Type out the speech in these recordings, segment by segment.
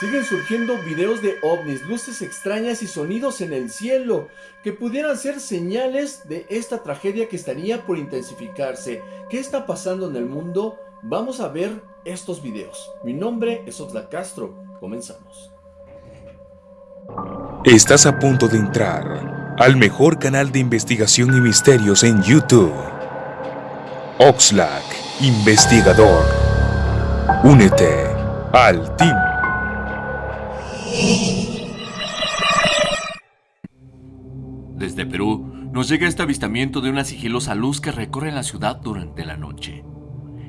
Siguen surgiendo videos de ovnis, luces extrañas y sonidos en el cielo que pudieran ser señales de esta tragedia que estaría por intensificarse. ¿Qué está pasando en el mundo? Vamos a ver estos videos. Mi nombre es Oxlack Castro. Comenzamos. Estás a punto de entrar al mejor canal de investigación y misterios en YouTube. Oxlack, investigador. Únete al team. Desde Perú nos llega este avistamiento de una sigilosa luz que recorre la ciudad durante la noche.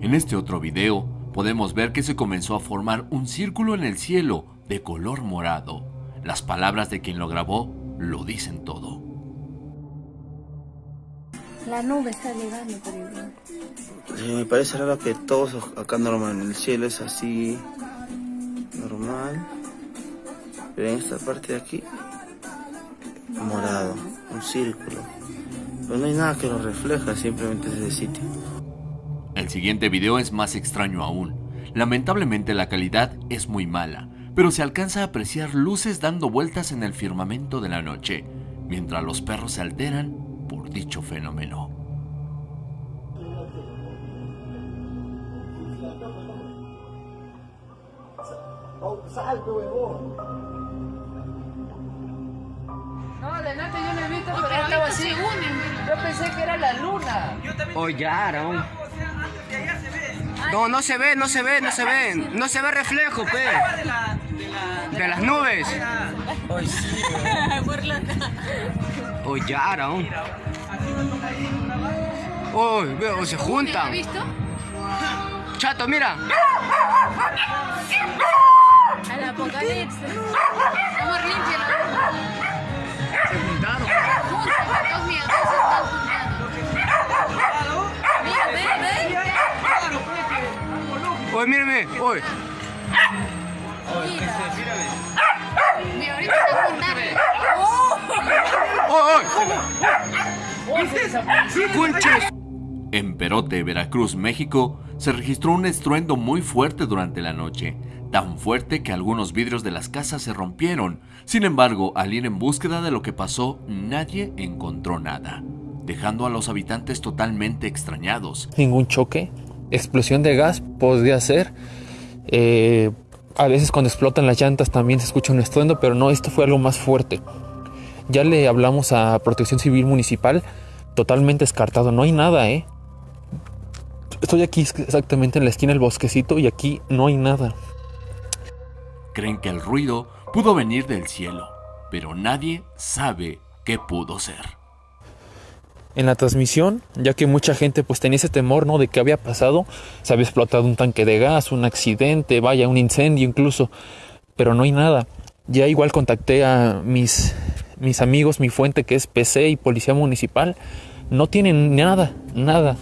En este otro video podemos ver que se comenzó a formar un círculo en el cielo de color morado. Las palabras de quien lo grabó lo dicen todo. La nube está llegando por el me parece raro que todos acá normal, en el cielo es así. Pero en esta parte de aquí, morado, un círculo. Pero no hay nada que lo refleja, simplemente es ese sitio. El siguiente video es más extraño aún. Lamentablemente la calidad es muy mala, pero se alcanza a apreciar luces dando vueltas en el firmamento de la noche, mientras los perros se alteran por dicho fenómeno. No, estaba así. Yo pensé que era la luna. Ollaron. No, no se ve, no se ve, no se ve. No se ve reflejo, pe. De las nubes. Hoy sí. Ollaron. Uy, veo, se juntan. ¿Has visto? Chato, mira. Al apocalipsis. Amor limpio. Uy, mírame. Uy. Mira, ahorita están juntando. Uy, uy. Conches. En Perote, Veracruz, México, se registró un estruendo muy fuerte durante la noche, tan fuerte que algunos vidrios de las casas se rompieron. Sin embargo, al ir en búsqueda de lo que pasó, nadie encontró nada, dejando a los habitantes totalmente extrañados. ningún choque. Explosión de gas podría ser. Eh, a veces cuando explotan las llantas también se escucha un estruendo, pero no, esto fue algo más fuerte. Ya le hablamos a Protección Civil Municipal, totalmente descartado, no hay nada, ¿eh? Estoy aquí exactamente en la esquina del bosquecito y aquí no hay nada. Creen que el ruido pudo venir del cielo, pero nadie sabe qué pudo ser. En la transmisión, ya que mucha gente pues tenía ese temor, ¿no? De qué había pasado, se había explotado un tanque de gas, un accidente, vaya, un incendio incluso, pero no hay nada. Ya igual contacté a mis, mis amigos, mi fuente que es PC y Policía Municipal, no tienen nada, nada.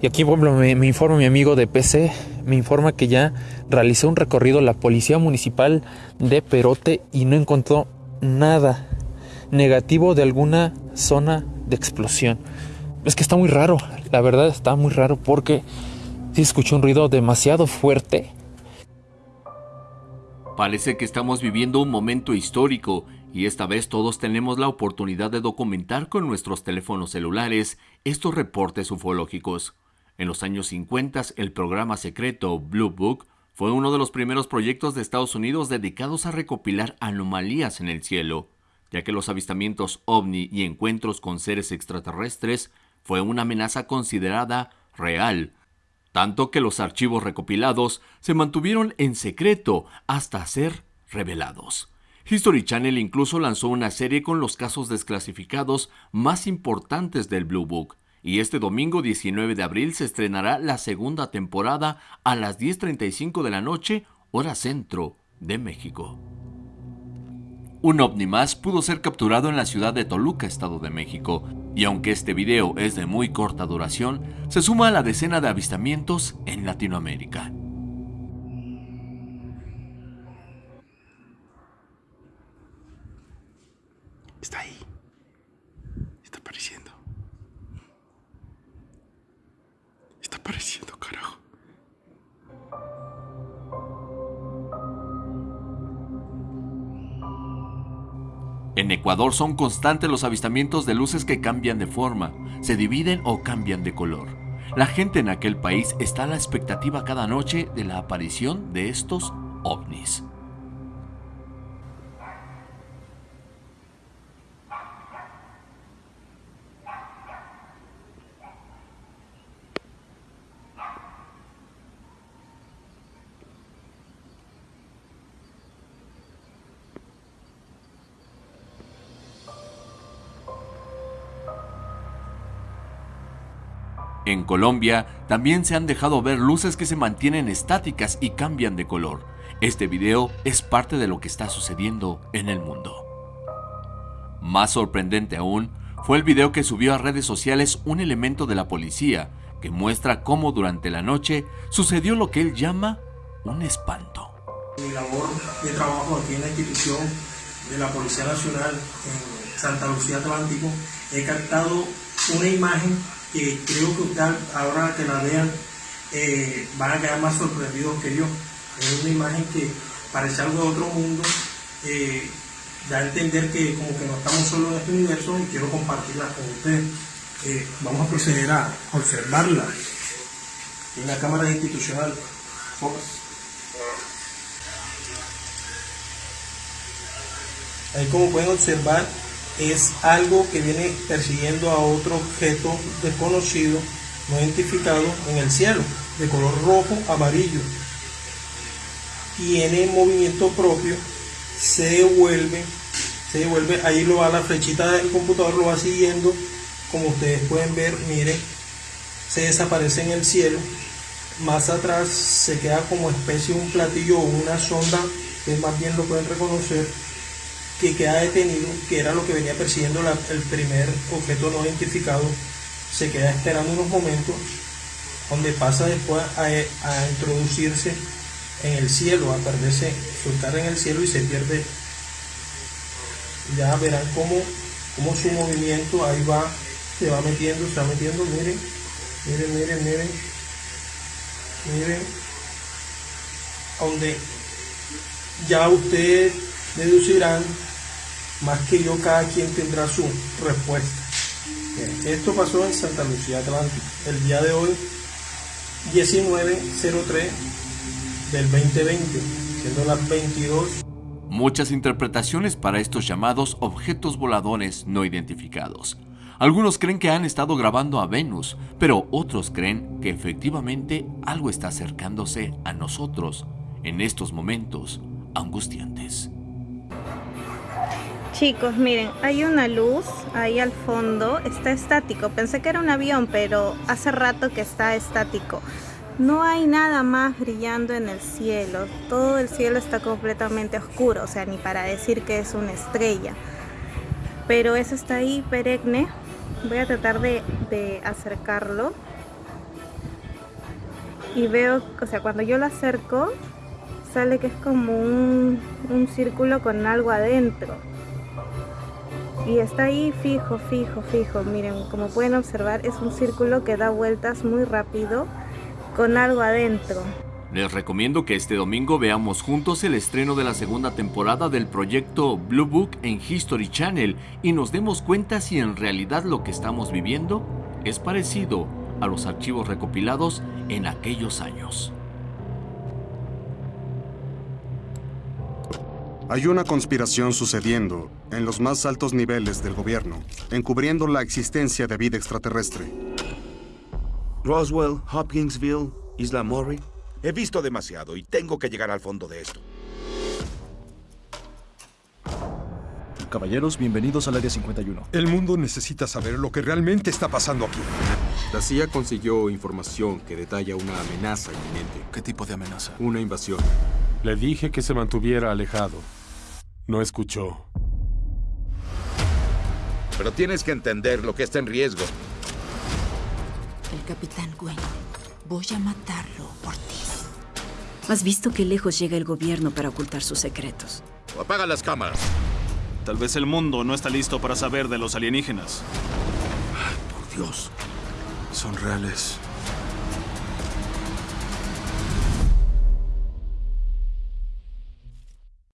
Y aquí, por me, me informa mi amigo de PC, me informa que ya realizó un recorrido la Policía Municipal de Perote y no encontró nada negativo de alguna zona de explosión. Es que está muy raro, la verdad está muy raro porque sí escuché un ruido demasiado fuerte. Parece que estamos viviendo un momento histórico y esta vez todos tenemos la oportunidad de documentar con nuestros teléfonos celulares estos reportes ufológicos. En los años 50, el programa secreto Blue Book fue uno de los primeros proyectos de Estados Unidos dedicados a recopilar anomalías en el cielo, ya que los avistamientos ovni y encuentros con seres extraterrestres fue una amenaza considerada real, tanto que los archivos recopilados se mantuvieron en secreto hasta ser revelados. History Channel incluso lanzó una serie con los casos desclasificados más importantes del Blue Book, y este domingo 19 de abril se estrenará la segunda temporada a las 10.35 de la noche, hora centro de México. Un ovni más pudo ser capturado en la ciudad de Toluca, Estado de México, y aunque este video es de muy corta duración, se suma a la decena de avistamientos en Latinoamérica. Está ahí. En Ecuador son constantes los avistamientos de luces que cambian de forma, se dividen o cambian de color. La gente en aquel país está a la expectativa cada noche de la aparición de estos ovnis. En Colombia también se han dejado ver luces que se mantienen estáticas y cambian de color. Este video es parte de lo que está sucediendo en el mundo. Más sorprendente aún fue el video que subió a redes sociales un elemento de la policía que muestra cómo durante la noche sucedió lo que él llama un espanto. Mi labor de trabajo aquí en la institución de la Policía Nacional en Santa Lucía Atlántico, he captado una imagen que creo que usted, ahora que la vean eh, van a quedar más sorprendidos que yo. Es una imagen que parece algo de otro mundo, eh, da a entender que como que no estamos solo en este universo y quiero compartirla con ustedes. Eh, vamos a proceder a observarla en la cámara institucional. Ahí como pueden observar es algo que viene persiguiendo a otro objeto desconocido, no identificado en el cielo, de color rojo, amarillo. Tiene movimiento propio, se devuelve, se devuelve, ahí lo va la flechita del computador, lo va siguiendo, como ustedes pueden ver, miren, se desaparece en el cielo. Más atrás se queda como especie de un platillo o una sonda, que más bien lo pueden reconocer, que queda detenido, que era lo que venía persiguiendo el primer objeto no identificado, se queda esperando unos momentos, donde pasa después a, introducirse en el cielo, a perderse, soltar en el cielo y se pierde. Ya verán cómo, cómo su movimiento ahí va, se va metiendo, se va metiendo, miren, miren, miren, miren, miren, donde ya ustedes deducirán más que yo, cada quien tendrá su respuesta. esto pasó en Santa Lucía Atlántico, el día de hoy, 1903 del 2020, siendo las 22. Muchas interpretaciones para estos llamados objetos voladores no identificados. Algunos creen que han estado grabando a Venus, pero otros creen que efectivamente algo está acercándose a nosotros en estos momentos angustiantes. Chicos, miren, hay una luz ahí al fondo, está estático. Pensé que era un avión, pero hace rato que está estático. No hay nada más brillando en el cielo. Todo el cielo está completamente oscuro, o sea, ni para decir que es una estrella. Pero eso está ahí perenne. Voy a tratar de, acercarlo. Y veo, o sea, cuando yo lo acerco, sale que es como un, un círculo con algo adentro y está ahí fijo, fijo, fijo. Miren, como pueden observar es un círculo que da vueltas muy rápido con algo adentro. Les recomiendo que este domingo veamos juntos el estreno de la segunda temporada del proyecto Blue Book en History Channel y nos demos cuenta si en realidad lo que estamos viviendo es parecido a los archivos recopilados en aquellos años. Hay una conspiración sucediendo en los más altos niveles del gobierno, encubriendo la existencia de vida extraterrestre. Roswell, Hopkinsville, Isla Murray. He visto demasiado y tengo que llegar al fondo de esto. Caballeros, bienvenidos al Área 51. El mundo necesita saber lo que realmente está pasando aquí. La CIA consiguió información que detalla una amenaza inminente. ¿Qué tipo de amenaza? Una invasión. Le dije que se mantuviera alejado. No escuchó. Pero tienes que entender lo que está en riesgo. El capitán Gwen. Voy a matarlo por ti. Has visto qué lejos llega el gobierno para ocultar sus secretos. Apaga las cámaras. Tal vez el mundo no está listo para saber de los alienígenas. por Dios. Son reales.